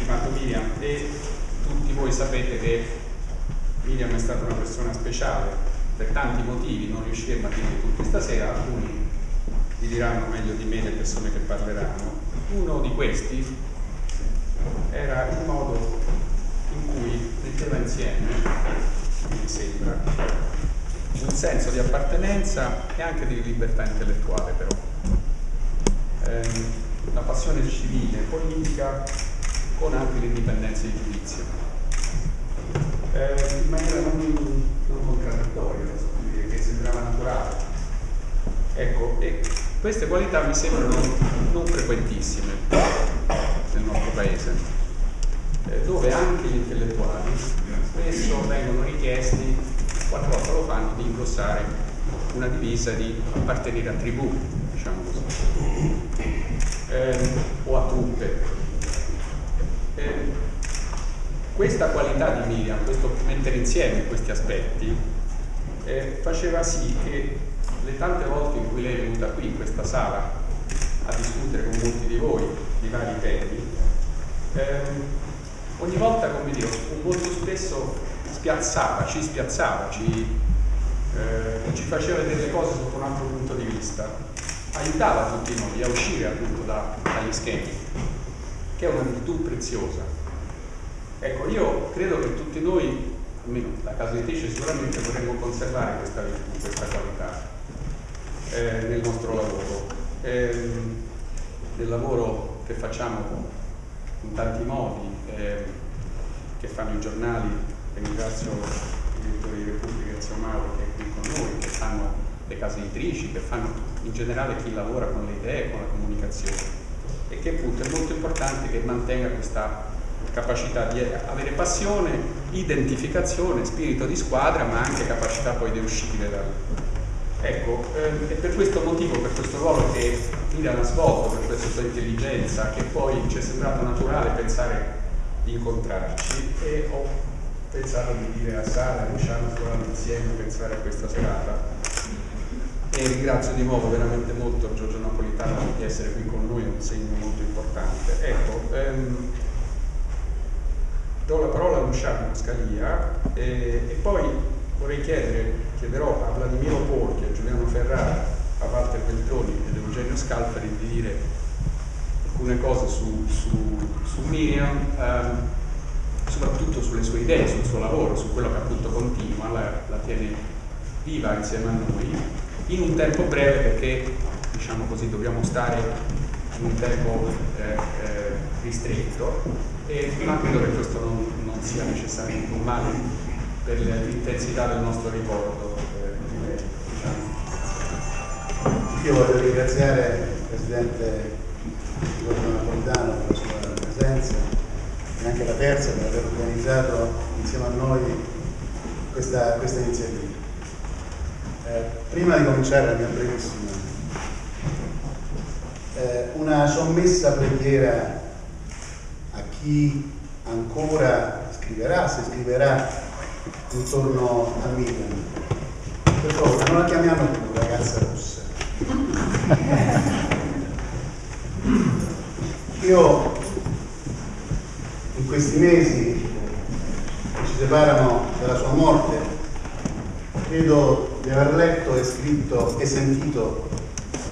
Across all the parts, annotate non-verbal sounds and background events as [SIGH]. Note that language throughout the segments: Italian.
stimato Miriam e tutti voi sapete che Miriam è stata una persona speciale per tanti motivi, non riusciremo a dirli tutti stasera, alcuni vi diranno meglio di me le persone che parleranno. Uno di questi era il modo in cui metteva insieme, mi sembra, un senso di appartenenza e anche di libertà intellettuale però. Eh, la passione civile, politica, con anche l'indipendenza di giudizio. Eh, in maniera non, non contraddittoria, che sembrava naturale. Ecco, e queste qualità mi sembrano non frequentissime nel nostro paese, eh, dove anche gli intellettuali spesso vengono richiesti, qualche volta lo fanno, di indossare una divisa di appartenere a tribù, diciamo così eh, o a truppe. Questa qualità di Miriam, questo mettere insieme questi aspetti, eh, faceva sì che le tante volte in cui lei è venuta qui in questa sala a discutere con molti di voi di vari temi, ehm, ogni volta, come dire, molto spesso spiazzava, ci spiazzava, ci, eh, ci faceva vedere le cose sotto un altro punto di vista aiutava tutti noi a uscire appunto da, dagli schemi, che è una virtù preziosa. Ecco, io credo che tutti noi, almeno la casa editrice sicuramente vorremmo conservare questa questa qualità eh, nel nostro lavoro, eh, nel lavoro che facciamo in tanti modi, eh, che fanno i giornali, ringrazio il direttore di Repubblica Ezio Mauro che è qui con noi, che fanno le case editrici, che fanno in generale chi lavora con le idee, con la comunicazione e che appunto è molto importante che mantenga questa capacità di avere passione, identificazione, spirito di squadra, ma anche capacità poi di uscire dal... Ecco, ehm, è per questo motivo, per questo ruolo che Milan ha svolto, per questa sua intelligenza, che poi ci è sembrato naturale pensare di incontrarci e ho pensato di dire a Sara e Luciano lavorando insieme, pensare a questa serata e ringrazio di nuovo veramente molto Giorgio Napolitano di essere qui con noi, un segno molto importante. Ecco, ehm, do la parola a Luciano Scalia e, e, poi vorrei chiedere, chiederò a Vladimiro Porchi, a Giuliano Ferrara, a Walter Beltroni ed Eugenio Scalfari di dire alcune cose su, su, su Miriam, ehm, soprattutto sulle sue idee, sul suo lavoro, su quello che appunto continua, la, la tiene viva insieme a noi in un tempo breve perché diciamo così, dobbiamo stare un tempo eh, eh, ristretto, e, ma credo che questo non, non, sia necessariamente un male per l'intensità del nostro ricordo. Eh, diciamo. Io voglio ringraziare il Presidente Napolitano per la sua presenza e anche la Terza per aver organizzato insieme a noi questa, questa iniziativa. Eh, prima di cominciare la mia brevissima, eh, una sommessa preghiera a chi ancora scriverà, se scriverà intorno a Miriam. Per favore, non la chiamiamo più ragazza rossa. Io in questi mesi che ci separano dalla sua morte credo di aver letto e scritto e sentito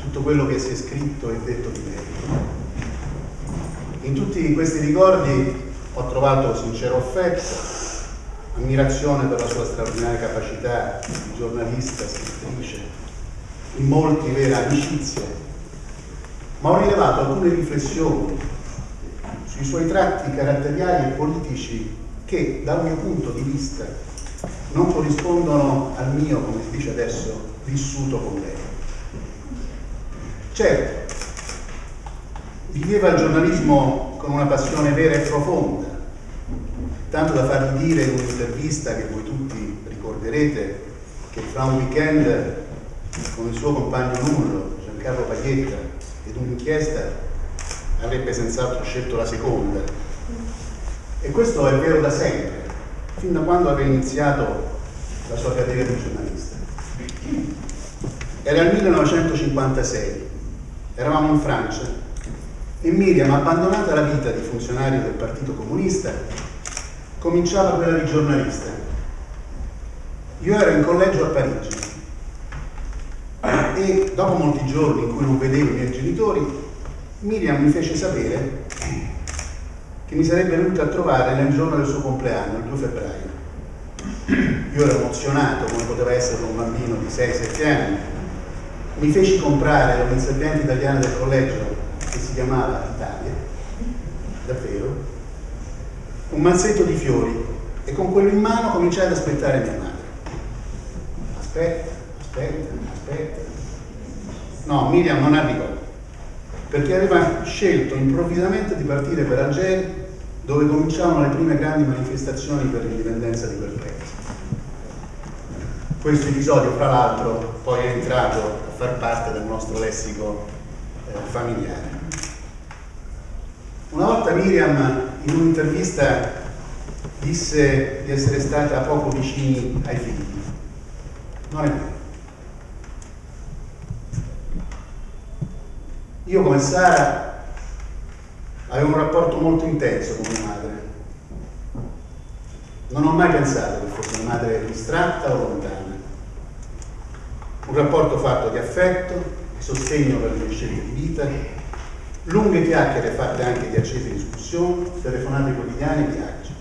tutto quello che si è scritto e detto di lei. In tutti questi ricordi ho trovato sincero affetto, ammirazione per la sua straordinaria capacità di giornalista, scrittrice, in molti vera amicizia, ma ho rilevato alcune riflessioni sui suoi tratti caratteriali e politici che, dal mio punto di vista, non corrispondono al mio, come si dice adesso, vissuto con lei. Certo, viveva il giornalismo con una passione vera e profonda, tanto da fargli dire in un'intervista che voi tutti ricorderete che fra un weekend con il suo compagno nullo, Giancarlo Paglietta, ed un'inchiesta avrebbe senz'altro scelto la seconda. E questo è vero da sempre, fin da quando aveva iniziato la sua carriera di giornalista. Era il 1956, eravamo in Francia e Miriam, abbandonata la vita di funzionario del Partito Comunista, cominciava quella di giornalista. Io ero in collegio a Parigi e dopo molti giorni in cui non vedevo i miei genitori, Miriam mi fece sapere che mi sarebbe venuta a trovare nel giorno del suo compleanno, il 2 febbraio. Io ero emozionato come poteva essere un bambino di 6-7 anni. Mi feci comprare dall'inserviente italiana del collegio che si chiamava Italia, davvero, un mazzetto di fiori e con quello in mano cominciai ad aspettare mia madre. Aspetta, aspetta, aspetta. No, Miriam non arrivò, perché aveva scelto improvvisamente di partire per Algeri, dove cominciavano le prime grandi manifestazioni per l'indipendenza di quel paese. Questo episodio, fra l'altro, poi è entrato far parte del nostro lessico eh, familiare. Una volta Miriam in un'intervista disse di essere stata poco vicini ai figli. Non è vero. Io come Sara avevo un rapporto molto intenso con mia madre. Non ho mai pensato che fosse una madre distratta o lontana. Un rapporto fatto di affetto, di sostegno per le scelte di vita, lunghe chiacchiere fatte anche di accese discussioni, telefonate quotidiane e viaggi.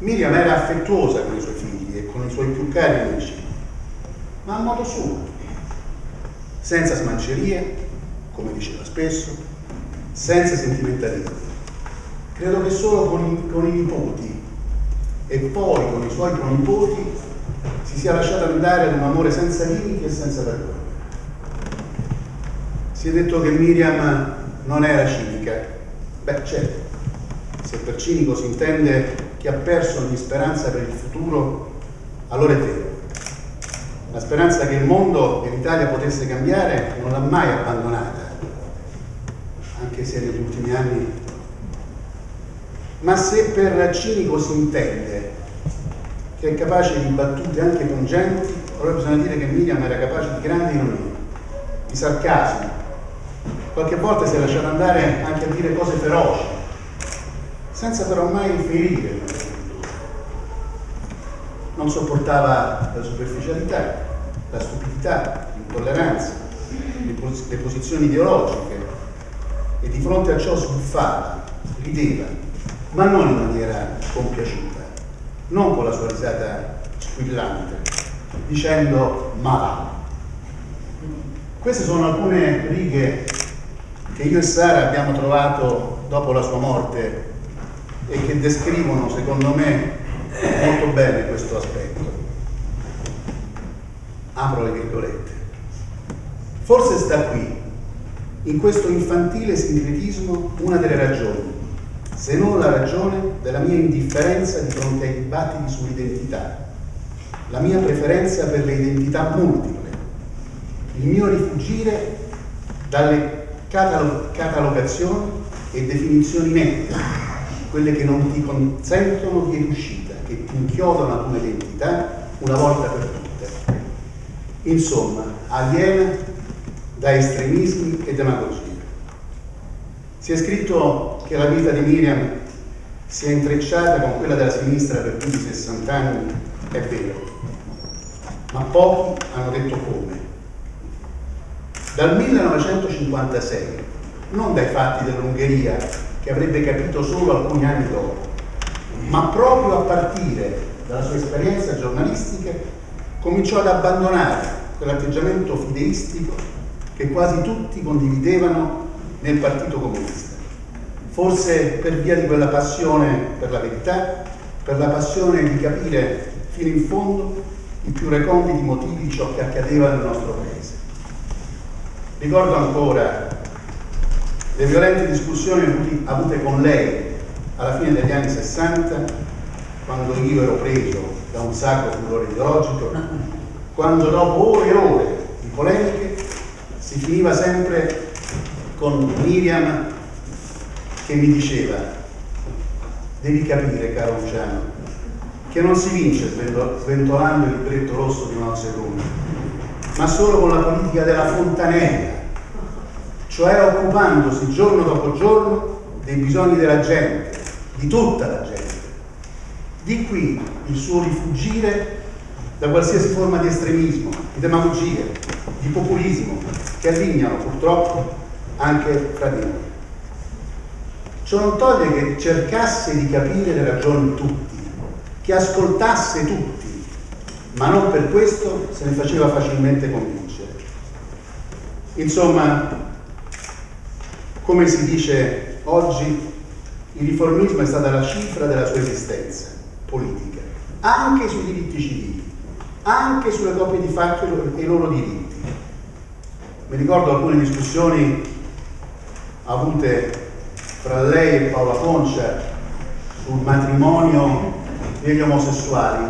Miriam era affettuosa con i suoi figli e con i suoi più cari amici, ma a modo suo, senza smancerie, come diceva spesso, senza sentimentalismo. Credo che solo con i, con i nipoti e poi con i suoi pronipoti si sia lasciata andare ad un amore senza limiti e senza vergogna. Si è detto che Miriam non era cinica. Beh, certo, se per cinico si intende chi ha perso ogni speranza per il futuro, allora è vero. La speranza che il mondo e l'Italia potesse cambiare non l'ha mai abbandonata, anche se negli ultimi anni. Ma se per cinico si intende che è capace di battute anche pungenti, allora bisogna dire che Miriam era capace di grandi ironie, di sarcasmo, qualche volta si è lasciato andare anche a dire cose feroci, senza però mai ferire. Non sopportava la superficialità, la stupidità, l'intolleranza, le posizioni ideologiche e di fronte a ciò sbuffava, rideva, ma non in maniera compiaciuta, non con la sua risata squillante, dicendo ma va. Queste sono alcune righe che io e Sara abbiamo trovato dopo la sua morte e che descrivono, secondo me, molto bene questo aspetto. Apro le virgolette. Forse sta qui, in questo infantile sincretismo, una delle ragioni, se non la ragione della mia indifferenza di fronte ai dibattiti sull'identità, la mia preferenza per le identità multiple, il mio rifugire dalle catalogazioni e definizioni nette, quelle che non ti consentono di uscita, che ti inchiodano ad un'identità una volta per tutte. Insomma, aliena da estremismi e demagogia. Si è scritto che la vita di Miriam si è intrecciata con quella della sinistra per più di 60 anni, è vero, ma pochi hanno detto come. Dal 1956, non dai fatti dell'Ungheria, che avrebbe capito solo alcuni anni dopo, ma proprio a partire dalla sua esperienza giornalistica, cominciò ad abbandonare quell'atteggiamento fideistico che quasi tutti condividevano nel Partito Comunista. Forse per via di quella passione per la verità, per la passione di capire fino in fondo i più reconditi motivi di ciò che accadeva nel nostro paese. Ricordo ancora le violente discussioni avute con lei alla fine degli anni 60, quando io ero preso da un sacro furore ideologico, quando dopo ore e ore di polemiche si finiva sempre con Miriam che mi diceva, devi capire caro Luciano, che non si vince sventolando il libretto rosso di Mao Zedong, ma solo con la politica della fontanella, cioè occupandosi giorno dopo giorno dei bisogni della gente, di tutta la gente. Di qui il suo rifugire da qualsiasi forma di estremismo, di demagogia, di populismo che allineano purtroppo anche fra di noi. Ciò non toglie che cercasse di capire le ragioni tutti, che ascoltasse tutti, ma non per questo se ne faceva facilmente convincere. Insomma, come si dice oggi, il riformismo è stata la cifra della sua esistenza politica, anche sui diritti civili, anche sulle coppie di fatto e i loro diritti. Mi ricordo alcune discussioni avute fra lei e Paola Concia sul matrimonio degli omosessuali.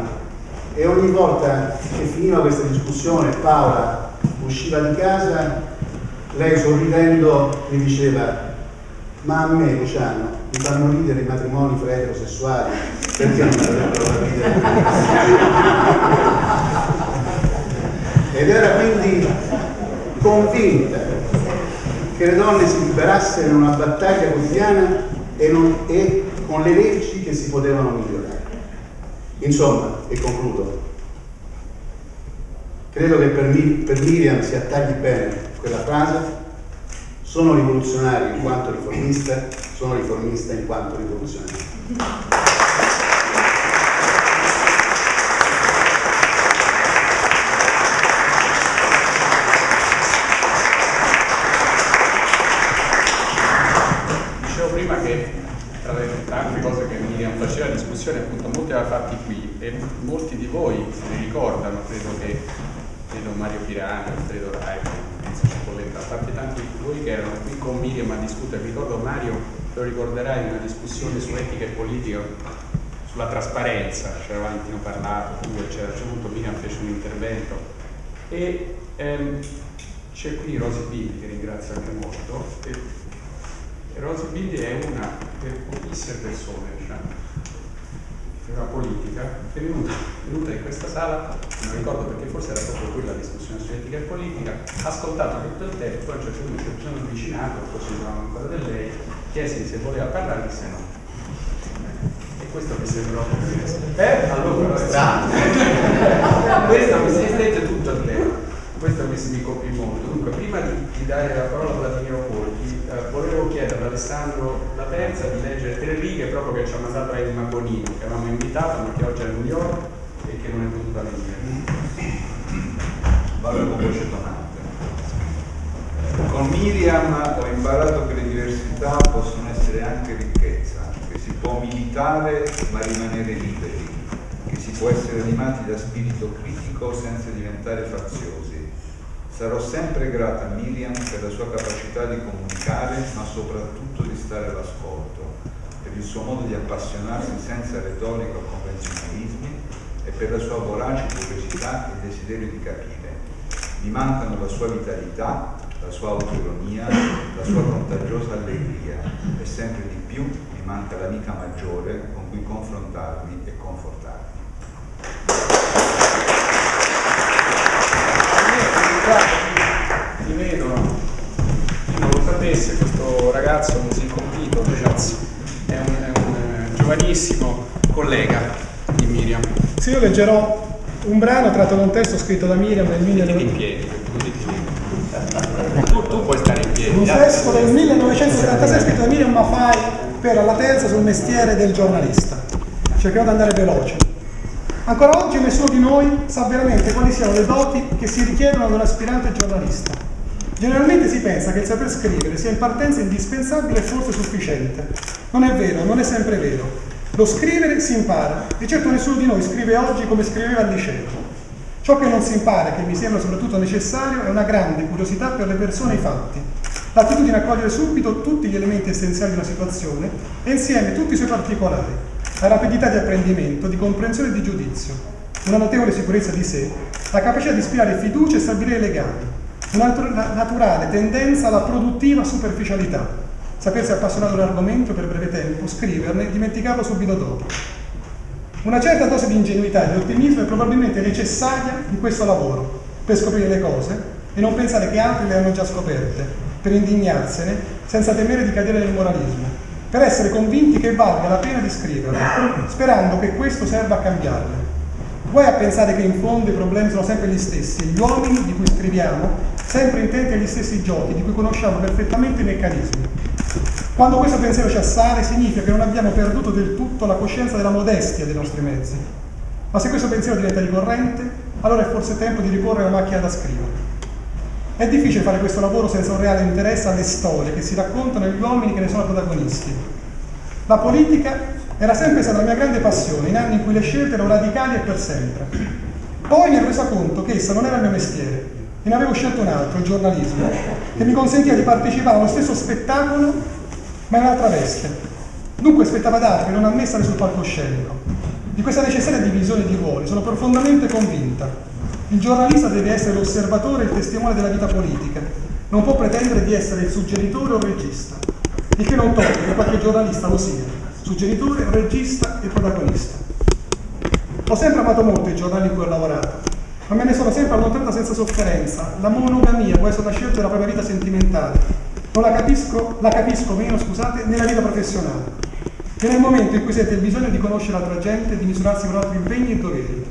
E ogni volta che finiva questa discussione Paola usciva di casa, lei sorridendo mi diceva ma a me Luciano mi fanno ridere i matrimoni fra eterosessuali perché non avrebbero da ridere? [LAUGHS] Ed era quindi convinta che le donne si liberassero in una battaglia quotidiana e, non, e con le leggi che si potevano migliorare. Insomma, e concludo, credo che per, per Miriam si attagli bene quella frase, sono rivoluzionario in quanto riformista, sono riformista in quanto rivoluzionario. Fatti qui e molti di voi se ricordano, credo che credo Mario Pirano, credo ecco, Enzo Cipolletta, a parte tanti di voi che erano qui con Miriam a discutere, ricordo Mario, lo ricorderai, una discussione su etica e politica, sulla trasparenza, c'era Valentino parlato, tu eccetera, a Miriam fece un intervento. E ehm, c'è qui Rosy Billi che ringrazio anche molto e, Rosy Billi è una delle pochissime persone diciamo, una politica, è venuta, è venuta, in questa sala, non ricordo perché forse era proprio quella la discussione su etica e politica, ha ascoltato tutto il tempo, a un certo punto si sono avvicinato, forse non ancora da lei, chiesi se voleva parlare, disse no. E questo mi sembrò eh? allora [LAUGHS] questo mi si stette tutto il tempo. Questo mi, mi colpì molto. Dunque, prima di, di dare la parola a Vladimiro Polchi, eh, volevo chiedere ad Alessandro La Terza di leggere tre righe proprio che ci ha mandato a Edma Bonini, che avevamo invitato, ma che oggi è a New York e che non è potuta venire. Vado con voce tonante. Con Miriam ho imparato che le diversità possono essere anche ricchezza, che si può militare ma rimanere liberi, che si può essere animati da spirito critico senza diventare faziosi Sarò sempre grata a Miriam per la sua capacità di comunicare, ma soprattutto di stare all'ascolto, per il suo modo di appassionarsi senza retorica o convenzionalismi e per la sua vorace curiosità e desiderio di capire. Mi mancano la sua vitalità, la sua autoironia, la sua contagiosa allegria e sempre di più mi manca l'amica maggiore con cui confrontarmi e confortarmi. ti vedono chi non lo sapesse ragazzo così compito ragazzi è un, è un eh, giovanissimo collega di Miriam. Sì io leggerò un brano tratto da un testo scritto da Miriam nel 19... in piedi tu, tu puoi stare in piedi un testo del 1976 scritto da Miriam Mafai per la terza sul mestiere del giornalista. Cercherò di andare veloce. Ancora oggi nessuno di noi sa veramente quali siano le doti che si richiedono ad un aspirante giornalista. Generalmente si pensa che il saper scrivere sia in partenza indispensabile e forse sufficiente. Non è vero, non è sempre vero. Lo scrivere si impara e certo nessuno di noi scrive oggi come scriveva al liceo. Ciò che non si impara che mi sembra soprattutto necessario è una grande curiosità per le persone e i fatti. l'attitudine a cogliere subito tutti gli elementi essenziali di una situazione e insieme tutti i suoi particolari, la rapidità di apprendimento, di comprensione e di giudizio, una notevole sicurezza di sé, la capacità di ispirare fiducia e stabilire legami, una naturale tendenza alla produttiva superficialità, sapersi appassionare un argomento per breve tempo, scriverne e dimenticarlo subito dopo. Una certa dose di ingenuità e di ottimismo è probabilmente necessaria in questo lavoro per scoprire le cose e non pensare che altri le hanno già scoperte, per indignarsene senza temere di cadere nel moralismo, per essere convinti che valga la pena di scriverle, sperando che questo serva a cambiarle. Guai a pensare che in fondo i problemi sono sempre gli stessi, gli uomini di cui scriviamo sempre intenti agli stessi giochi, di cui conosciamo perfettamente i meccanismi. Quando questo pensiero ci assale significa che non abbiamo perduto del tutto la coscienza della modestia dei nostri mezzi. Ma se questo pensiero diventa ricorrente, allora è forse tempo di riporre la macchina da scrivere. È difficile fare questo lavoro senza un reale interesse alle storie che si raccontano agli uomini che ne sono protagonisti. La politica era sempre stata la mia grande passione, in anni in cui le scelte erano radicali e per sempre. Poi mi ero resa conto che essa non era il mio mestiere e ne avevo scelto un altro, il giornalismo, che mi consentiva di partecipare allo stesso spettacolo, ma in un'altra veste. Dunque spettava ad altri, non a me stare sul palcoscenico. Di questa necessaria divisione di ruoli sono profondamente convinta il giornalista deve essere l'osservatore e il testimone della vita politica, non può pretendere di essere il suggeritore o il regista, il che non toglie che qualche giornalista lo sia, suggeritore, regista e protagonista. Ho sempre amato molto i giornali in cui ho lavorato, ma me ne sono sempre allontanata senza sofferenza. La monogamia può essere una scelta della propria vita sentimentale, non la capisco, la capisco meno, scusate, nella vita professionale. E nel momento in cui siete il bisogno di conoscere l'altra gente di misurarsi con altri impegni e doveri.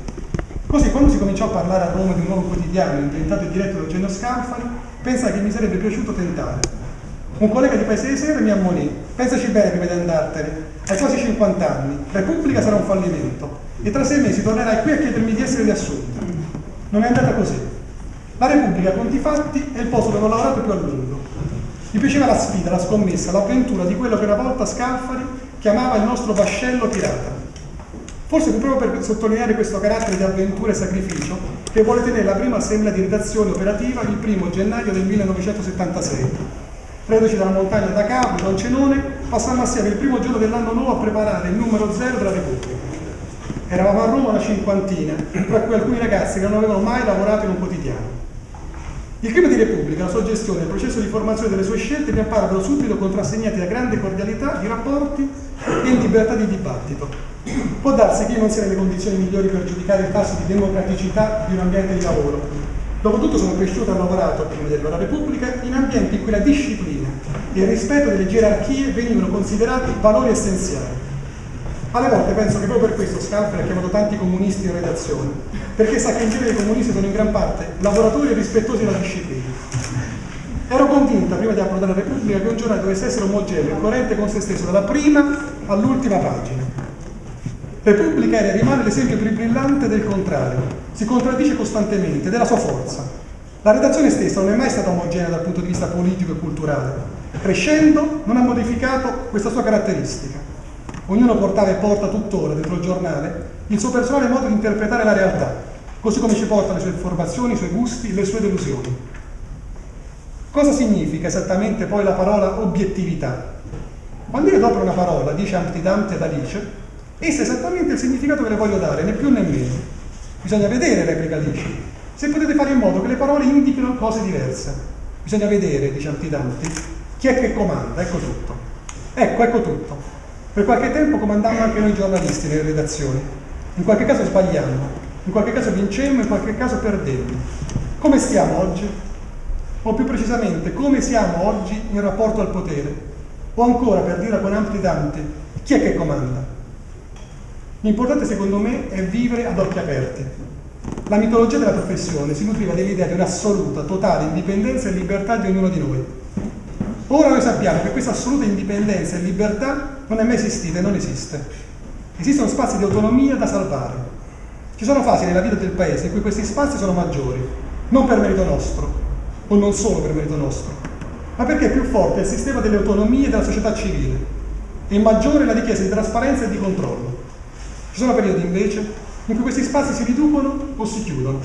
Così quando si cominciò a parlare a Roma di un nuovo quotidiano inventato e diretto da Eugenio Scalfari, pensai che mi sarebbe piaciuto tentare. Un collega di Paese di Sera mi ammonì, pensaci bene prima di andartene, hai quasi 50 anni, Repubblica sarà un fallimento e tra sei mesi tornerai qui a chiedermi di essere riassunta. Non è andata così. La Repubblica, conti fatti, è il posto dove ho lavorato più a lungo. Mi piaceva la sfida, la scommessa, l'avventura di quello che una volta Scalfari chiamava il nostro vascello pirata. Forse fu proprio per sottolineare questo carattere di avventura e sacrificio che vuole tenere la prima assemblea di redazione operativa il primo gennaio del 1976. Reduci dalla montagna da Capri, Don Cenone, passammo assieme il primo giorno dell'anno nuovo a preparare il numero zero della Repubblica. Eravamo a Roma una cinquantina, tra cui alcuni ragazzi che non avevano mai lavorato in un quotidiano. Il clima di Repubblica, la sua gestione il processo di formazione delle sue scelte mi apparvero subito contrassegnati da grande cordialità di rapporti e in libertà di dibattito Può darsi che io non sia nelle condizioni migliori per giudicare il tasso di democraticità di un ambiente di lavoro. Dopotutto sono cresciuto e lavorato, prima della Repubblica, in ambienti in cui la disciplina e il rispetto delle gerarchie venivano considerati valori essenziali. Alle volte penso che proprio per questo Scalfari ha chiamato tanti comunisti in redazione, perché sa che in genere i comunisti sono in gran parte lavoratori rispettosi della disciplina. Ero convinta, prima di approdare la Repubblica, che un giornale dovesse essere omogeneo e coerente con se stesso, dalla prima all'ultima pagina. Repubblica era rimane l'esempio più brillante del contrario, si contraddice costantemente della sua forza. La redazione stessa non è mai stata omogenea dal punto di vista politico e culturale. Crescendo non ha modificato questa sua caratteristica. Ognuno portava e porta tuttora dentro il giornale il suo personale modo di interpretare la realtà, così come ci porta le sue informazioni, i suoi gusti, le sue delusioni. Cosa significa esattamente poi la parola obiettività? Quando io adopero una parola, dice Antidante ad Alice, Essa è esattamente il significato che le voglio dare, né più né meno. Bisogna vedere, replica Alice, se potete fare in modo che le parole indichino cose diverse. Bisogna vedere, dice Antidanti, chi è che comanda, ecco tutto. Ecco, ecco tutto. Per qualche tempo comandammo anche noi giornalisti nelle redazioni. In qualche caso sbagliammo, in qualche caso vincemmo, in qualche caso perdemmo. Come stiamo oggi? O più precisamente, come siamo oggi in rapporto al potere? O ancora, per dire con Antidanti, chi è che comanda? L'importante secondo me è vivere ad occhi aperti. La mitologia della professione si nutriva dell'idea di un'assoluta, totale indipendenza e libertà di ognuno di noi. Ora noi sappiamo che questa assoluta indipendenza e libertà non è mai esistita e non esiste. Esistono spazi di autonomia da salvare. Ci sono fasi nella vita del Paese in cui questi spazi sono maggiori, non per merito nostro, o non solo per merito nostro, ma perché è più forte il sistema delle autonomie della società civile e maggiore la richiesta di trasparenza e di controllo. Ci sono periodi invece in cui questi spazi si riducono o si chiudono.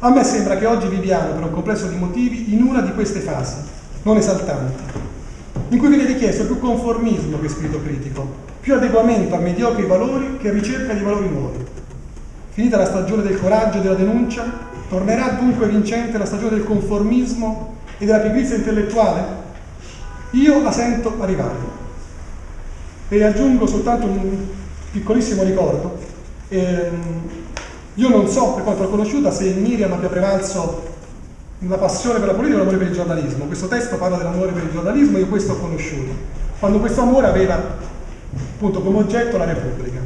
A me sembra che oggi viviamo, per un complesso di motivi, in una di queste fasi. Non esaltanti, in cui viene richiesto più conformismo che spirito critico, più adeguamento a mediocri valori che ricerca di valori nuovi. Finita la stagione del coraggio e della denuncia, tornerà dunque vincente la stagione del conformismo e della pigrizia intellettuale? Io la sento arrivare. E aggiungo soltanto un piccolissimo ricordo. Ehm, io non so, per quanto l'ho conosciuta, se Miriam abbia prevalso la passione per la politica e l'amore per il giornalismo. Questo testo parla dell'amore per il giornalismo, io questo ho conosciuto. Quando questo amore aveva appunto come oggetto la Repubblica.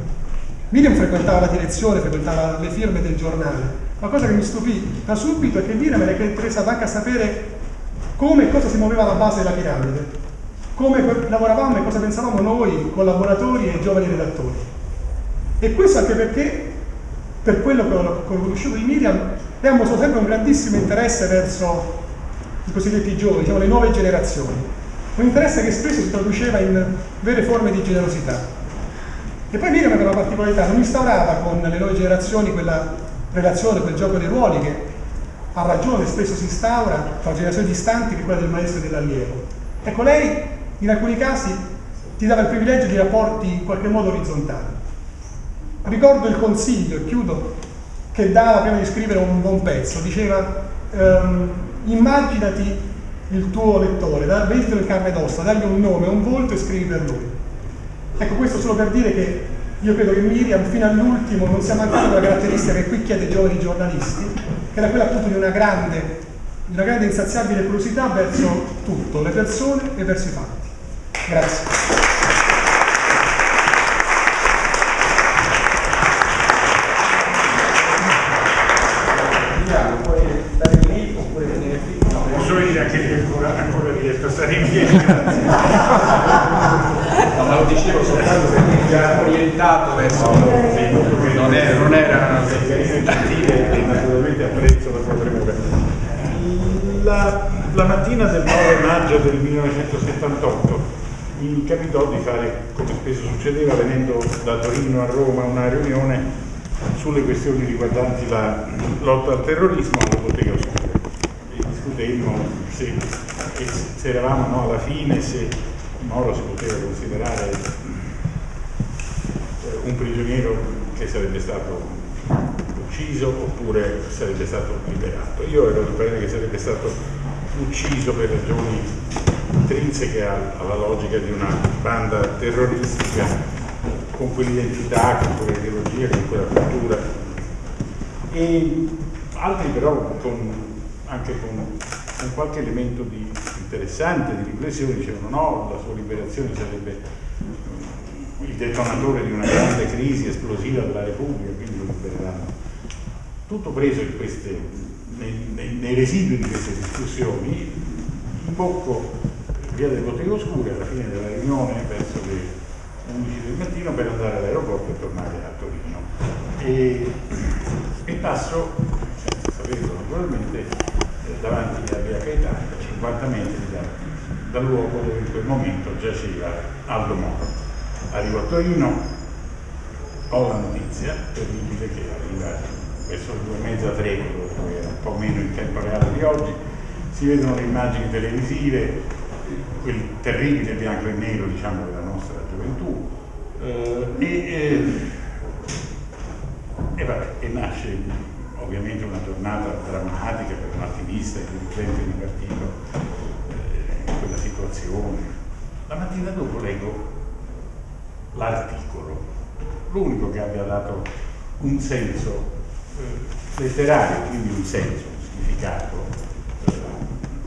Miriam frequentava la direzione, frequentava le firme del giornale. La cosa che mi stupì da subito è che Miriam era interessata anche a sapere come e cosa si muoveva alla base della piramide, come lavoravamo e cosa pensavamo noi, collaboratori e giovani redattori. E questo anche perché, per quello che ho conosciuto di Miriam, ha mostrato sempre un grandissimo interesse verso i cosiddetti giovani, diciamo le nuove generazioni. Un interesse che spesso si traduceva in vere forme di generosità. E poi Miriam aveva una particolarità, non instaurava con le nuove generazioni quella relazione, quel gioco dei ruoli che ha ragione spesso si instaura tra generazioni distanti che quella del maestro e dell'allievo. Ecco, lei in alcuni casi ti dava il privilegio di rapporti in qualche modo orizzontali. Ricordo il consiglio, e chiudo, che dava prima di scrivere un buon pezzo, diceva ehm, immaginati il tuo lettore, da, veditelo in carne ed ossa, dagli un nome, un volto e scrivi per lui. Ecco questo solo per dire che io credo che Miriam fino all'ultimo non sia mancata una caratteristica che qui chiede ai giovani giornalisti, che era quella appunto di una grande, di una grande insaziabile curiosità verso tutto, le persone e verso i fatti. Grazie. Stare in piedi. [LAUGHS] No, ma lo dicevo soltanto perché era orientato verso... Sì, non era... Non era gentile e naturalmente apprezzo la sua premura. La, la mattina del 9 maggio del 1978 mi capitò di fare, come spesso succedeva, venendo da Torino a Roma, una riunione sulle questioni riguardanti la lotta al terrorismo alla bottega oscura. E discutemmo se e se eravamo no, alla fine, se Moro si poteva considerare eh, un prigioniero che sarebbe stato ucciso oppure sarebbe stato liberato. Io ero di parere che sarebbe stato ucciso per ragioni intrinseche alla logica di una banda terroristica con quell'identità, con quell'ideologia, con quella cultura e altri però con, anche con con qualche elemento di interessante di riflessione, dicevano no, la sua liberazione sarebbe il detonatore di una grande crisi esplosiva della Repubblica, quindi lo libereranno. Tutto preso queste, nei, nei, nei, residui di queste discussioni, imbocco via del Bottega Oscure alla fine della riunione verso le 11 del mattino per andare all'aeroporto e tornare a Torino. E, e passo, senza saperlo naturalmente, davanti a Via Caetano, 50 metri da, dal luogo dove in quel momento giaceva Aldo Moro. Arrivo a Torino, ho la notizia terribile che arriva verso le due e mezza, tre, che era un po' meno in tempo reale di oggi, si vedono le immagini televisive, quel terribile bianco e nero diciamo della nostra gioventù, eh, e, e, e, vabbè, e nasce ovviamente una giornata drammatica per un attivista e dirigente di partito eh, in quella situazione. La mattina dopo leggo l'articolo, l'unico che abbia dato un senso eh, letterario, quindi un senso, un significato, eh,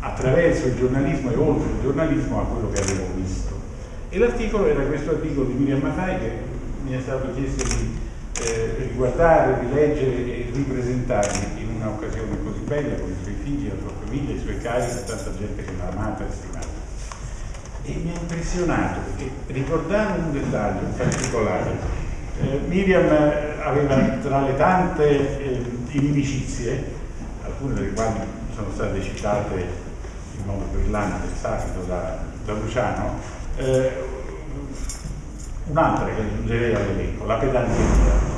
attraverso il giornalismo e oltre il giornalismo a quello che avevo visto. E l'articolo era questo articolo di Miriam Maffei che mi è stato chiesto di eh, riguardare, rileggere e ripresentarli in un'occasione così bella con i suoi figli, la sua famiglia, i suoi cari e tanta gente che l'ha amata e stimata. E mi ha impressionato perché ricordare un dettaglio in particolare. Eh, Miriam aveva tra le tante eh, inimicizie, alcune delle quali sono state citate in modo brillante, sapido da, da Luciano, eh, un'altra che aggiungerei all'elenco, la pedanteria.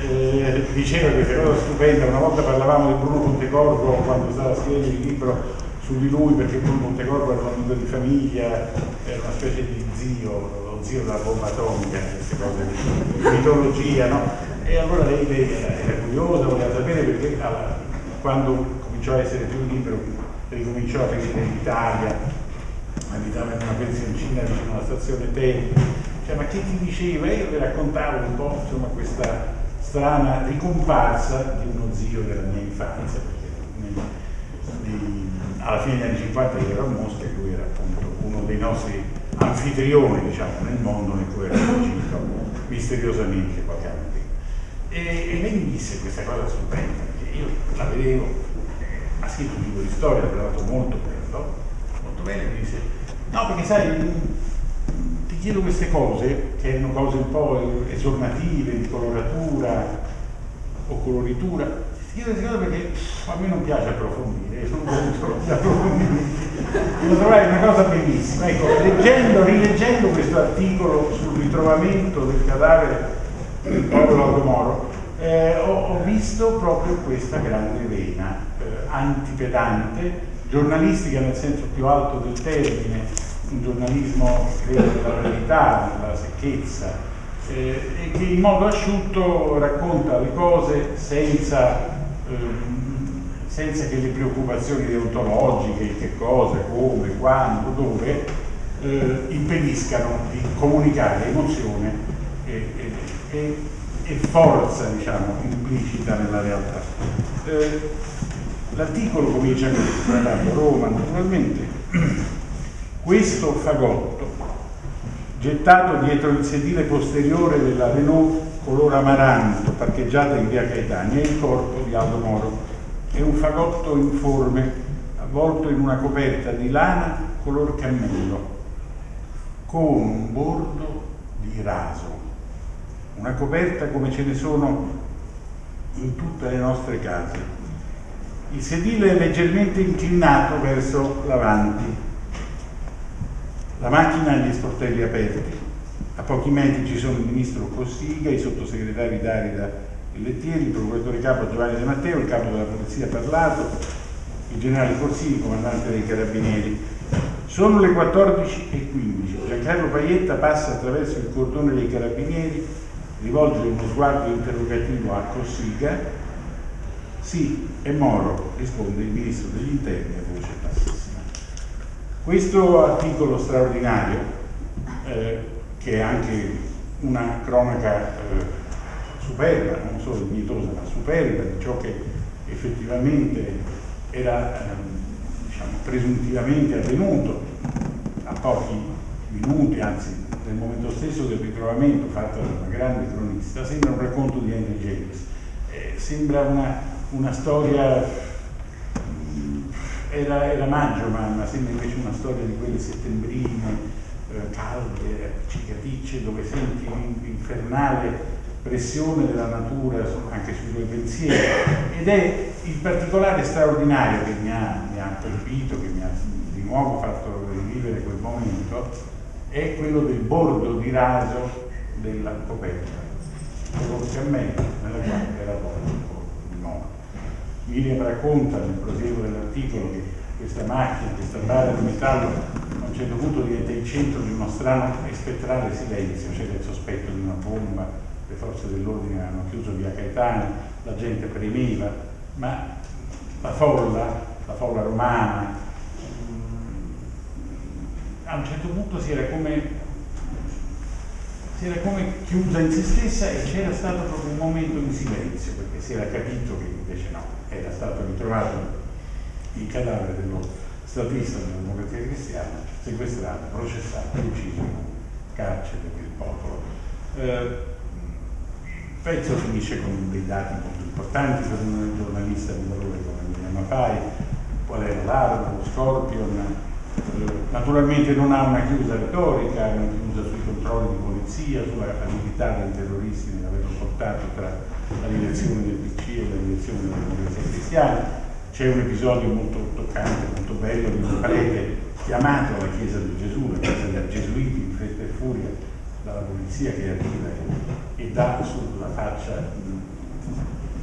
Eh, diceva questa cosa stupenda, una volta parlavamo di Bruno Pontecorvo quando stava scrivendo il libro su di lui perché poi Montecorvo era un amico di famiglia, era una specie di zio, lo zio della bomba atomica, queste cose di mitologia, no? E allora lei, lei era, era, curiosa, voleva sapere perché alla, quando cominciò a essere più libero ricominciò a venire in Italia, abitava in una pensioncina vicino alla stazione Tempi, cioè ma che ti diceva? Io le raccontavo un po' insomma, questa strana ricomparsa di uno zio della mia infanzia, perché nei, nei, alla fine degli anni 50 io ero a Mosca e lui era appunto uno dei nostri anfitrioni diciamo, nel mondo nel quale era uscito misteriosamente qualche anno prima. E, e lei mi disse questa cosa stupenda, perché io la vedevo, ha scritto un libro di storia, l'ha trovato molto bello, molto bene, mi disse, no perché sai, chiedo queste cose, che erano cose un po' esornative, di coloratura o coloritura, ti chiedo queste cose perché a me non piace approfondire, sono contro [LAUGHS] gli approfondimenti. Lo trovai una cosa bellissima. Ecco, leggendo, rileggendo questo articolo sul ritrovamento del cadavere del povero Aldo Moro, eh, ho, ho, visto proprio questa grande vena eh, antipedante, giornalistica nel senso più alto del termine, un giornalismo della verità, della secchezza, eh, e che in modo asciutto racconta le cose senza, ehm, senza che le preoccupazioni deontologiche, che cosa, come, quando, dove, eh, impediscano di comunicare emozione e, e, e forza diciamo, implicita nella realtà. Eh, l'articolo comincia così, parlando Roma naturalmente, questo fagotto gettato dietro il sedile posteriore della Renault color amaranto parcheggiata in via Caetani è il corpo di Aldo Moro. È un fagotto informe avvolto in una coperta di lana color cammello con un bordo di raso una coperta come ce ne sono in tutte le nostre case. Il sedile è leggermente inclinato verso l'avanti, la macchina ha gli sportelli aperti, a pochi metri ci sono il ministro Cossiga, i sottosegretari Darida e Lettieri, il procuratore capo Giovanni De Matteo, il capo della polizia Parlato, il generale Corsini, comandante dei carabinieri. Sono le 14.15, Giancarlo Paietta passa attraverso il cordone dei carabinieri rivolge uno sguardo interrogativo a Cossiga. Sì, è Moro, risponde il ministro degli interni a bassissima. Questo articolo straordinario, eh, che è anche una cronaca eh, superba, non solo dignitosa, ma superba di ciò che effettivamente era eh, diciamo, presuntivamente avvenuto a pochi minuti, anzi nel momento stesso del ritrovamento fatto da una grande cronista, sembra un racconto di Henry James, eh, sembra una, una storia, era, era, maggio ma, ma, sembra invece una storia di quelle settembrine, eh, calde, appiccicaticce, dove senti l'infernale pressione della natura anche sui tuoi pensieri ed è il particolare straordinario che mi ha, mi ha colpito, che mi ha di nuovo fatto rivivere quel momento è quello del bordo di raso della coperta, che a me nella quale era nome. Miriam racconta nel prosieguo dell'articolo che questa macchina, questa barra di metallo a un certo punto diventa il centro di uno strano e spettrale silenzio, c'era il sospetto di una bomba, le forze dell'ordine hanno chiuso via Caetani, la gente premeva, ma la folla, la folla romana, a un certo punto si era come, si era come chiusa in se stessa e c'era stato proprio un momento di silenzio perché si era capito che era stato ritrovato il cadavere dello statista della democrazia cristiana, sequestrato, processato, ucciso in carcere del popolo. Eh, il pezzo finisce con dei dati molto importanti per un giornalista di valore come Miriam Maffai, qual era l'arma, lo scorpion, naturalmente non ha una chiusa retorica, una chiusa sui controlli di polizia, sulla abilità dei terroristi nell'averlo portato tra la direzione del PC e la direzione della democrazia cristiana. C'è un episodio molto toccante, molto bello di un [LAUGHS] prete chiamato alla Chiesa di Gesù, la Chiesa dei Gesuiti in fretta e furia dalla polizia che arriva e, e dà sulla faccia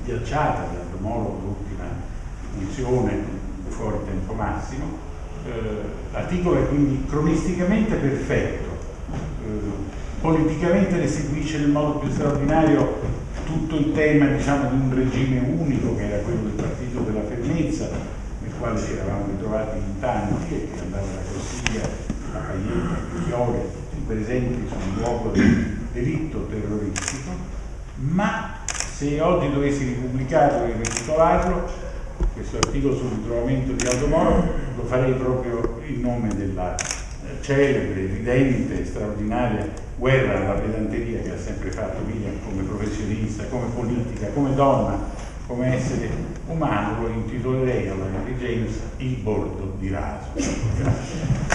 ghiacciata Moro l'ultima funzione fuori tempo massimo. Eh, l'articolo è quindi cronisticamente perfetto, eh, politicamente restituisce nel modo più straordinario tutto il tema diciamo, di un regime unico che era quello del partito della fermezza, nel quale ci eravamo ritrovati in tanti e che andava da Corsiglia a Paietta, a tutti presenti sul luogo del delitto terroristico, ma se oggi dovessi ripubblicarlo e rititolarlo, questo articolo sul ritrovamento di Aldo Moro, lo farei proprio in nome della celebre, ridente, straordinaria guerra alla pedanteria che ha sempre fatto Miriam come professionista, come politica, come donna, come essere umano, lo intitolerei alla Henry James Il bordo di raso. Grazie.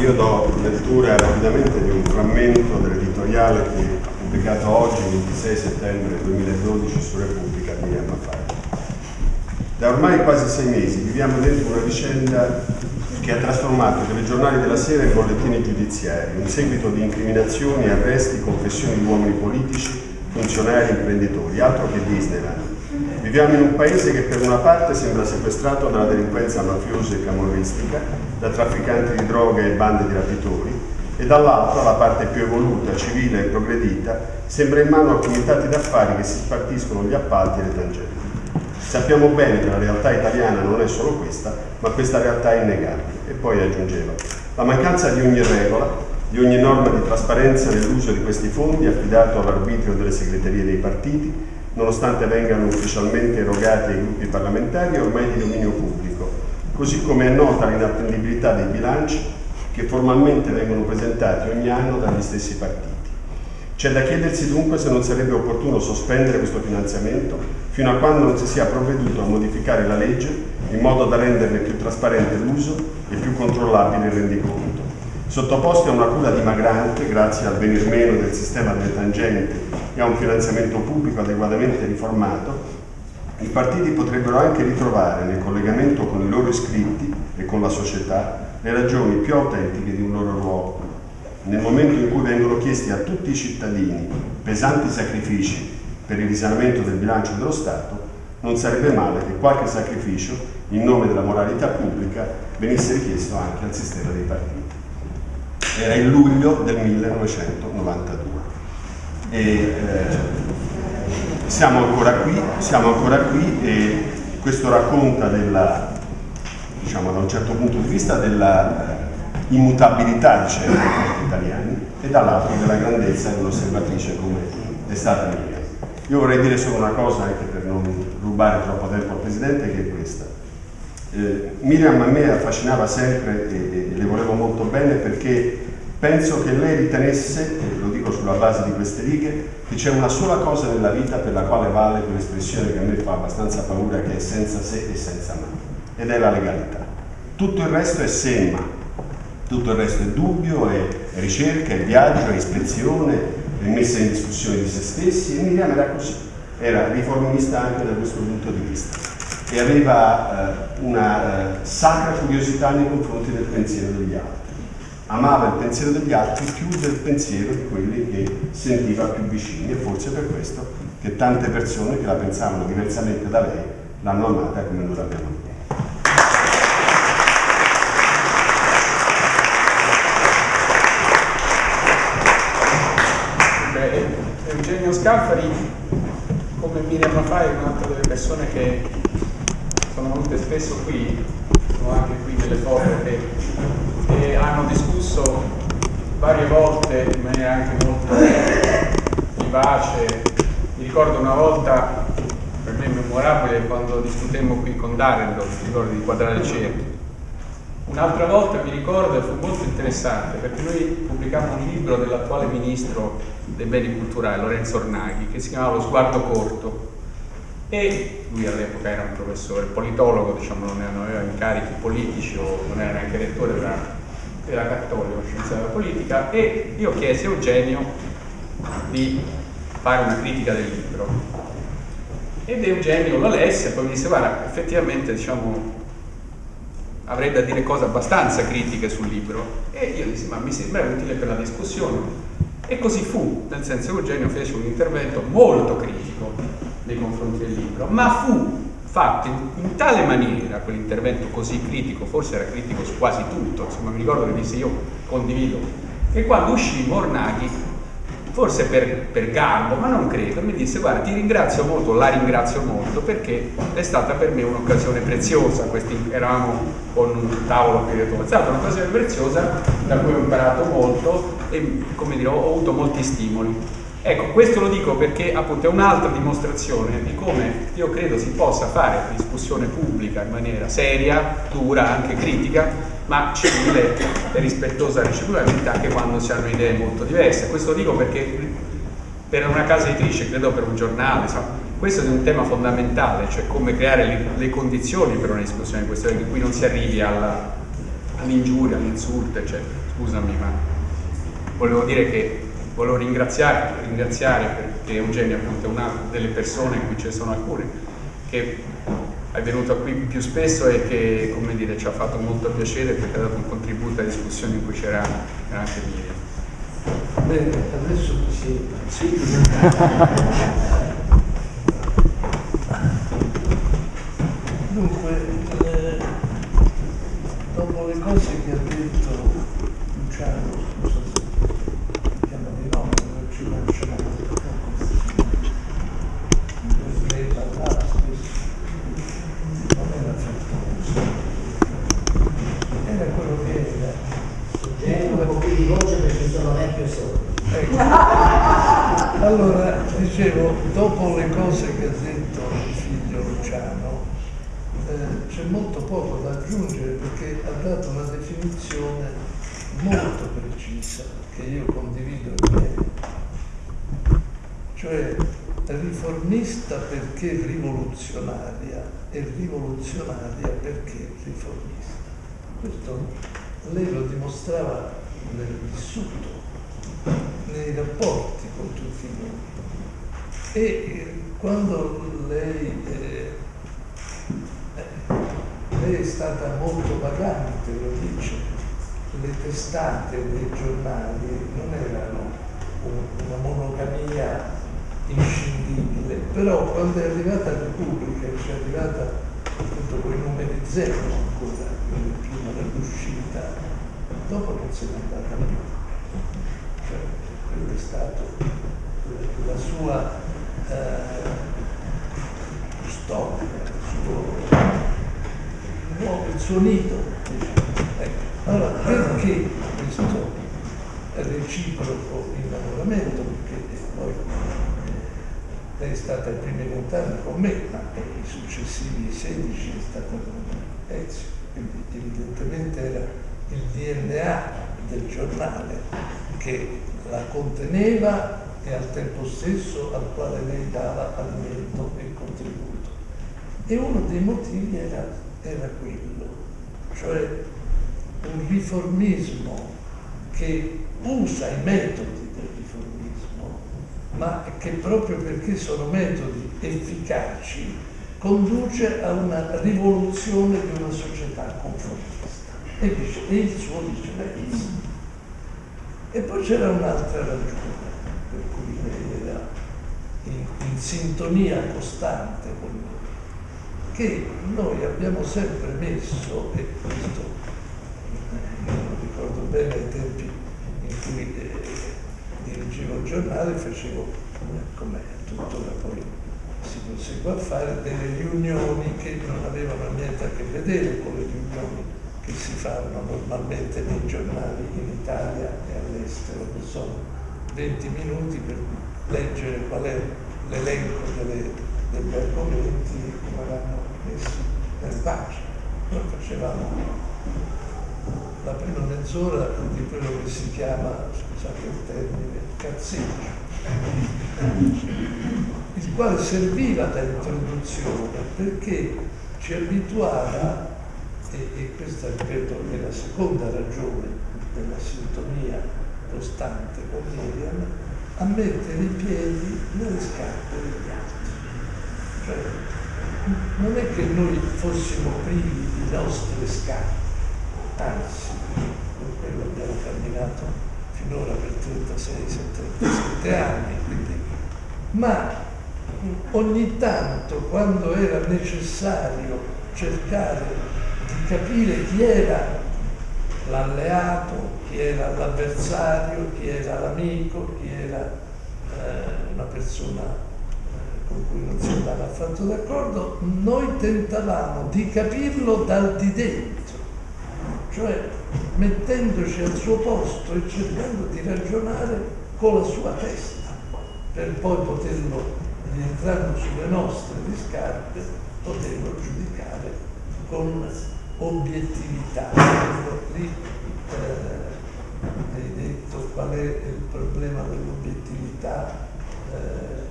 Io do lettura rapidamente di un frammento dell'editoriale che pubblicato oggi, 26 settembre 2012, su Repubblica di anno fa. Da ormai quasi sei mesi viviamo dentro una vicenda che ha trasformato i telegiornali della sera in bollettini giudiziari, un seguito di incriminazioni, arresti, confessioni di uomini politici, funzionari, imprenditori, altro che Disneyland. Viviamo in un paese che per una parte sembra sequestrato dalla delinquenza mafiosa e camorristica, da trafficanti di droga e bande di rapitori, e dall'altra la parte più evoluta, civile e progredita sembra in mano a comitati d'affari che si spartiscono gli appalti e le tangenti. Sappiamo bene che la realtà italiana non è solo questa, ma questa realtà è innegabile. E poi aggiungeva, la mancanza di ogni regola, di ogni norma di trasparenza nell'uso di questi fondi affidato all'arbitrio delle segreterie dei partiti, nonostante vengano ufficialmente erogati ai gruppi parlamentari, è ormai di dominio pubblico, così come è nota l'inattendibilità dei bilanci che formalmente vengono presentati ogni anno dagli stessi partiti. C'è da chiedersi dunque se non sarebbe opportuno sospendere questo finanziamento fino a quando non si sia provveduto a modificare la legge in modo da renderne più trasparente l'uso e più controllabile il rendiconto. Sottoposti a una cura dimagrante grazie al venir meno del sistema delle tangenti e a un finanziamento pubblico adeguatamente riformato, i partiti potrebbero anche ritrovare nel collegamento con i loro iscritti e con la società le ragioni più autentiche di un loro ruolo. Nel momento in cui vengono chiesti a tutti i cittadini pesanti sacrifici per il risanamento del bilancio dello Stato, non sarebbe male che qualche sacrificio in nome della moralità pubblica venisse richiesto anche al sistema dei partiti. Era il luglio del 1992 e eh, siamo ancora qui, siamo ancora qui e questo racconta della, diciamo da un certo punto di vista della immutabilità di certi italiani e dall'altro della grandezza dell'osservatrice come è stata mia. Io vorrei dire solo una cosa anche per non rubare troppo tempo al Presidente che è questa. Eh, Miriam a me affascinava sempre e, e le volevo molto bene perché penso che lei ritenesse, e lo dico sulla base di queste righe, che c'è una sola cosa nella vita per la quale vale quell'espressione che a me fa abbastanza paura, che è senza se e senza ma, ed è la legalità. Tutto il resto è semma, tutto il resto è dubbio, è ricerca, è viaggio, è ispezione, è messa in discussione di se stessi. E Miriam era così, era riformista anche da questo punto di vista. E aveva eh, una eh, sacra curiosità nei confronti del pensiero degli altri. Amava il pensiero degli altri più del pensiero di quelli che sentiva più vicini. E forse per questo che tante persone che la pensavano diversamente da lei l'hanno amata come noi l'abbiamo amata. Scalfari, come Miriam Rafai, è un'altra delle persone che sono venute spesso qui, sono anche qui delle foto che, che hanno discusso varie volte in maniera anche molto vivace. Mi ricordo una volta, per me memorabile, quando discutemmo qui con Darendorf, ricordo di quadrare il cerchio. Un'altra volta mi ricordo fu molto interessante perché noi pubblicammo un libro dell'attuale ministro dei beni culturali, Lorenzo Ornaghi, che si chiamava Lo sguardo corto. E lui all'epoca era un professore politologo, diciamo non aveva incarichi politici o non era neanche rettore della, della Cattolica, scienza della politica. E io chiesi a Eugenio di fare una critica del libro. Ed Eugenio lo lesse e poi mi disse guarda effettivamente diciamo avrei da dire cose abbastanza critiche sul libro. E io dissi ma mi sembra utile per la discussione e così fu, nel senso che Eugenio fece un intervento molto critico nei confronti del libro, ma fu fatto in, in tale maniera quell'intervento così critico, forse era critico su quasi tutto, insomma mi ricordo che disse io condivido, che quando uscì Mornaghi forse per, per, garbo, ma non credo, mi disse guarda ti ringrazio molto, la ringrazio molto perché è stata per me un'occasione preziosa, Questi, eravamo con un tavolo stata un'occasione preziosa da cui ho imparato molto e come dire ho avuto molti stimoli. Ecco, questo lo dico perché appunto è un'altra dimostrazione di come io credo si possa fare discussione pubblica in maniera seria, dura, anche critica, ma civile e rispettosa reciprocamente anche quando si hanno idee molto diverse. Questo lo dico perché per una casa editrice, credo per un giornale, insomma, questo è un tema fondamentale, cioè come creare le, le condizioni per una discussione di questo, in cui non si arrivi all'ingiuria, all'insulto, eccetera. Scusami, ma volevo dire che volevo ringraziare, ringraziare perché Eugenio appunto è una delle persone, qui ce ne sono alcune, che è venuto qui più spesso e che come dire, ci ha fatto molto piacere perché ha dato un contributo alla discussione in cui c'era anche Miriam. Bene, adesso sì. sì. Dunque, eh, dopo le cose che ha detto Luciano, scusa se chiama di nome, non ci conosciamo Allora, dicevo, dopo le cose che ha detto il figlio Luciano, eh, c'è molto poco da aggiungere perché ha dato una definizione molto precisa che io condivido in pieno. Cioè, riformista perché rivoluzionaria e rivoluzionaria perché riformista. Questo lei lo dimostrava nel vissuto nei rapporti con tutti noi. E eh, quando lei, eh, eh, lei è stata molto vagante, lo dice, le testate dei giornali non erano una monogamia inscindibile, però quando è arrivata la Repubblica, ci è arrivata appunto con i numeri zero ancora, prima dell'uscita, dopo non se n'è andata più quello è stato la sua eh, storia, il suo, il suo nido. Ecco. Allora, perché questo reciproco innamoramento? Perché poi eh, è stata i primi vent'anni con me, ma i successivi 16 è stata con Ezio, quindi evidentemente era il DNA del giornale che la conteneva e al tempo stesso al quale lei dava alimento e contributo. E uno dei motivi era, era quello, cioè un riformismo che usa i metodi del riformismo, ma che proprio perché sono metodi efficaci conduce a una rivoluzione di una società conformista. E, dice, e il suo dice, beh, e poi c'era un'altra ragione per cui lei era in, in sintonia costante con noi, che noi abbiamo sempre messo, e questo io lo ricordo bene ai tempi in cui eh, dirigevo il giornale, facevo, come tuttora poi si prosegue a fare, delle riunioni che non avevano niente a che vedere con le riunioni che si fanno normalmente nei giornali in Italia e all'estero, che sono 20 minuti per leggere qual è l'elenco degli argomenti e come vanno messi nelle pagine. Noi facevamo la prima mezz'ora di quello che si chiama, scusate il termine, cazzeggio, il quale serviva da introduzione perché ci abituava e, e questa ripeto è la seconda ragione della sintonia costante con Miriam, a mettere i piedi nelle scarpe degli altri. Cioè, non è che noi fossimo privi di nostre scarpe, anzi, con quello abbiamo camminato finora per 36-37 anni, quindi, ma ogni tanto quando era necessario cercare di capire chi era l'alleato, chi era l'avversario, chi era l'amico, chi era eh, una persona eh, con cui non si andava affatto d'accordo, noi tentavamo di capirlo dal di dentro, cioè mettendoci al suo posto e cercando di ragionare con la sua testa, per poi poterlo, rientrando sulle nostre di scarpe, poterlo giudicare con obiettività. Lì eh, hai detto qual è il problema dell'obiettività. Eh,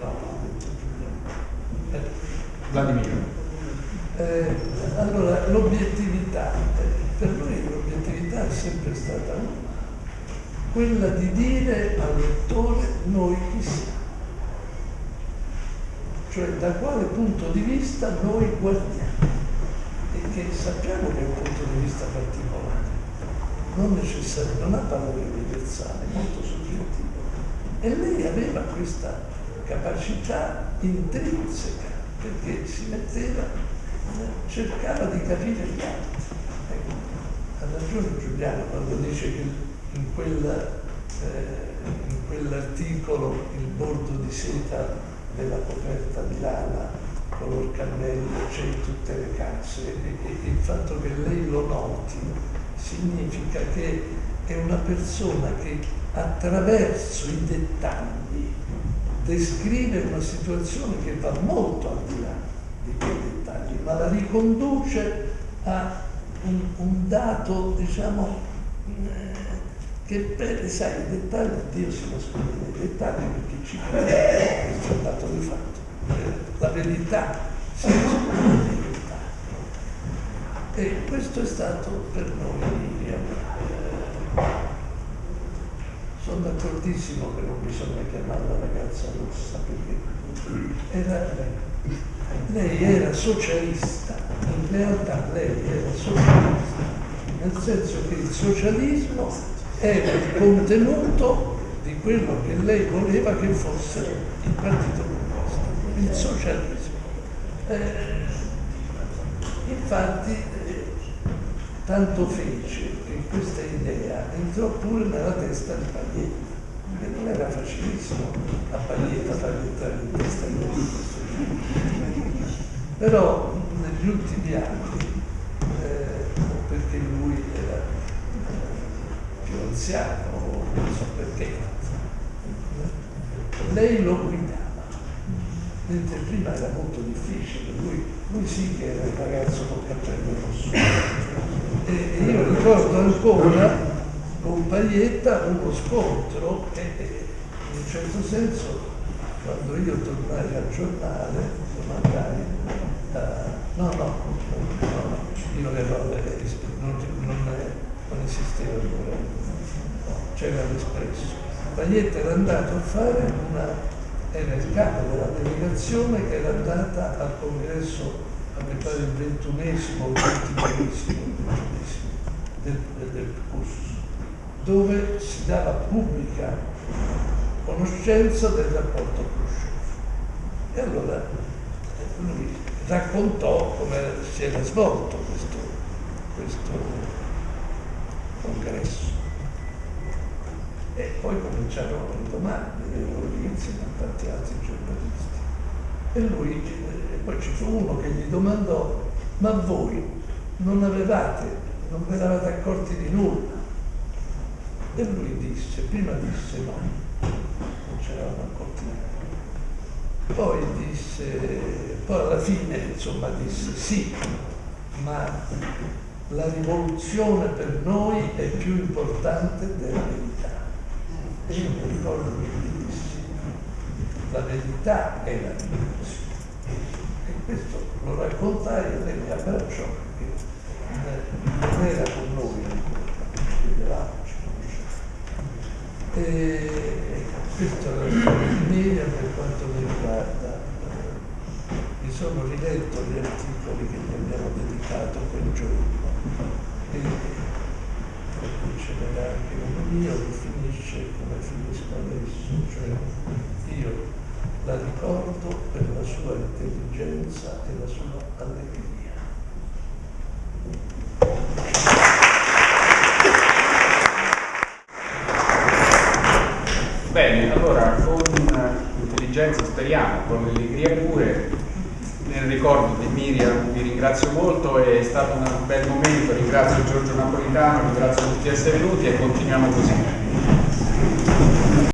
no, Giuliano. Eh, Vladimiro. eh, allora, l'obiettività, eh, per noi l'obiettività è sempre stata una, quella di dire al lettore noi chi siamo, cioè da quale punto di vista noi guardiamo e che sappiamo che è un punto di vista particolare, non necessario, non ha valore universale, molto soggettivo. E lei aveva questa capacità intrinseca perché si metteva, cercava di capire gli altri. Ecco, ha ragione Giuliano quando dice che in, quella, eh, in quell'articolo il bordo di seta della coperta di lana color cannello c'è in tutte le case. E, e il fatto che lei lo noti significa che è una persona che attraverso i dettagli descrive una situazione che va molto al di là di quei dettagli, ma la riconduce a un, un dato, diciamo, che per, sai, i dettagli, Dio si nasconde nei dettagli perché ci crede, questo è un dato di fatto. Eh, La verità si nasconde nei dettagli. E questo è stato per noi eh, sono d'accordissimo che non bisogna chiamare la ragazza rossa perché era. Lei era socialista, in realtà lei era socialista, nel senso che il socialismo era il contenuto di quello che lei voleva che fosse il Partito Comunista, il socialismo. Eh, infatti eh, tanto fece che questa idea entrò pure nella testa di Paglietta, che non era facilissimo a Paglietta fargli entrare in testa di questo Però negli ultimi anni, eh, perché lui era anziano, non so perché, lei lo guidava, mentre prima era molto difficile, lui, lui sì che era il ragazzo col cappello rosso. E, io ricordo ancora con Paglietta uno scontro e, in un certo senso quando io tornai al giornale, domandai, eh, no, no, no, no, io ero, non, non esisteva ancora, c'era l'espresso. Paglietta era andato a fare una, era il capo della delegazione che era andata al congresso, a pare il ventunesimo o ventiduesimo del, del corso, dove si dava pubblica conoscenza del rapporto Khrushchev. E allora lui raccontò come si era svolto questo, questo congresso. E poi cominciarono le domande, insieme a tanti altri giornalisti. E lui, e poi ci fu uno che gli domandò, ma voi non avevate, non vi eravate accorti di nulla? E lui disse, prima disse no, non c'eravamo accorti di nulla. Poi disse, poi alla fine insomma disse sì, ma la rivoluzione per noi è più importante della verità. E io mi ricordo che mi dissi, la verità è la rivoluzione. E questo lo raccontai e lei mi abbracciò perché non era con noi ancora, vedevamo, ci conoscevamo. E questa è la storia per quanto mi riguarda. Mi sono riletto gli articoli che gli abbiamo dedicato quel giorno n'era anche uno mio che finisce come finisco adesso, cioè io la ricordo per la sua intelligenza e la sua allegria. Bene, allora con intelligenza speriamo, con allegria pure, nel ricordo di Miriam vi ringrazio molto, è stato un bel momento, ringrazio Giorgio Napolitano, ringrazio tutti di essere venuti e continuiamo così.